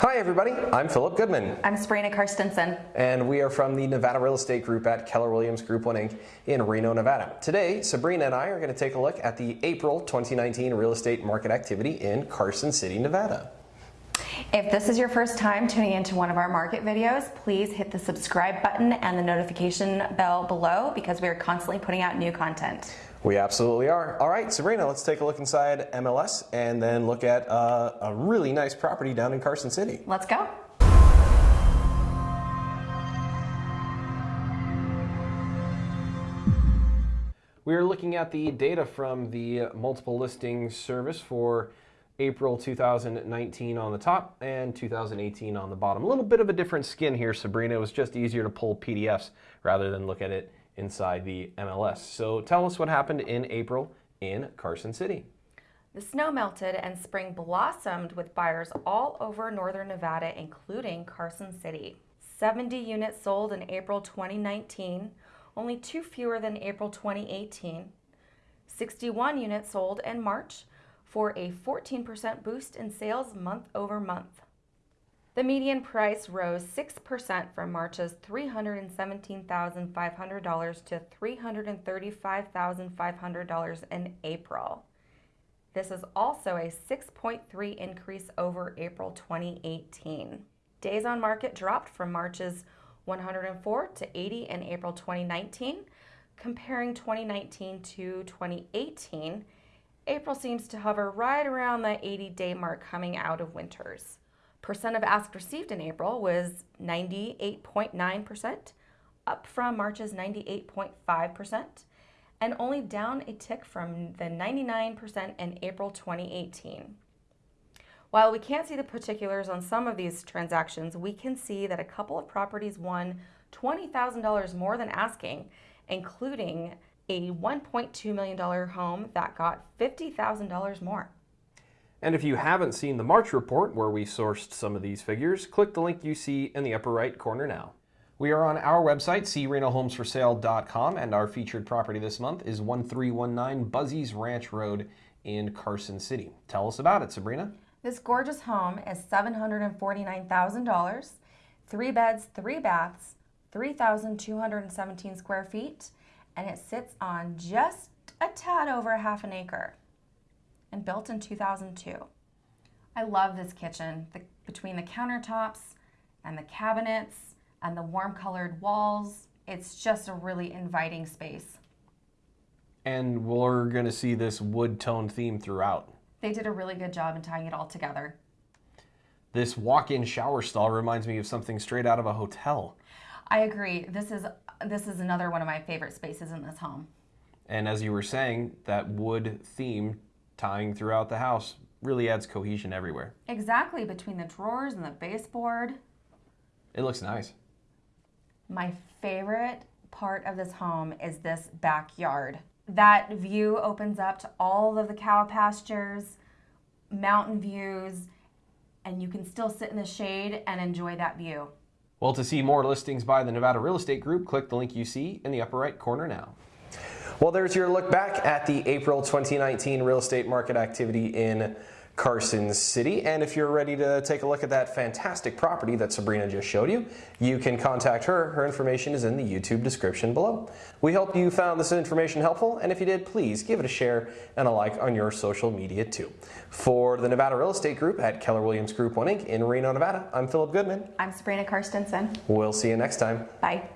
Hi everybody, I'm Philip Goodman. I'm Sabrina Karstensen. And we are from the Nevada Real Estate Group at Keller Williams Group 1 Inc. in Reno, Nevada. Today, Sabrina and I are going to take a look at the April 2019 real estate market activity in Carson City, Nevada. If this is your first time tuning into one of our market videos, please hit the subscribe button and the notification bell below because we are constantly putting out new content. We absolutely are. All right, Sabrina, let's take a look inside MLS and then look at uh, a really nice property down in Carson City. Let's go. We are looking at the data from the multiple listing service for April 2019 on the top and 2018 on the bottom. A little bit of a different skin here, Sabrina. It was just easier to pull PDFs rather than look at it inside the MLS. So tell us what happened in April in Carson City. The snow melted and spring blossomed with buyers all over northern Nevada, including Carson City. 70 units sold in April 2019, only two fewer than April 2018. 61 units sold in March for a 14% boost in sales month over month. The median price rose 6% from March's $317,500 to $335,500 in April. This is also a 6.3 increase over April 2018. Days on market dropped from March's 104 to 80 in April 2019. Comparing 2019 to 2018, April seems to hover right around the 80 day mark coming out of winters. Percent of ask received in April was 98.9%, up from March's 98.5%, and only down a tick from the 99% in April 2018. While we can't see the particulars on some of these transactions, we can see that a couple of properties won $20,000 more than asking, including a $1.2 million home that got $50,000 more. And if you haven't seen the March report where we sourced some of these figures, click the link you see in the upper right corner now. We are on our website, crenohomesforsale.com, and our featured property this month is 1319 Buzzy's Ranch Road in Carson City. Tell us about it, Sabrina. This gorgeous home is $749,000, three beds, three baths, 3,217 square feet, and it sits on just a tad over half an acre and built in 2002. I love this kitchen. The, between the countertops and the cabinets and the warm colored walls, it's just a really inviting space. And we're going to see this wood tone theme throughout. They did a really good job in tying it all together. This walk-in shower stall reminds me of something straight out of a hotel. I agree. This is this is another one of my favorite spaces in this home. And as you were saying, that wood theme tying throughout the house really adds cohesion everywhere. Exactly, between the drawers and the baseboard. It looks nice. My favorite part of this home is this backyard. That view opens up to all of the cow pastures, mountain views, and you can still sit in the shade and enjoy that view. Well, to see more listings by the Nevada Real Estate Group, click the link you see in the upper right corner now. Well, there's your look back at the April 2019 real estate market activity in Carson City. And if you're ready to take a look at that fantastic property that Sabrina just showed you, you can contact her. Her information is in the YouTube description below. We hope you found this information helpful, and if you did, please give it a share and a like on your social media too. For the Nevada Real Estate Group at Keller Williams Group 1 Inc. in Reno, Nevada, I'm Philip Goodman. I'm Sabrina Karstensen. We'll see you next time. Bye.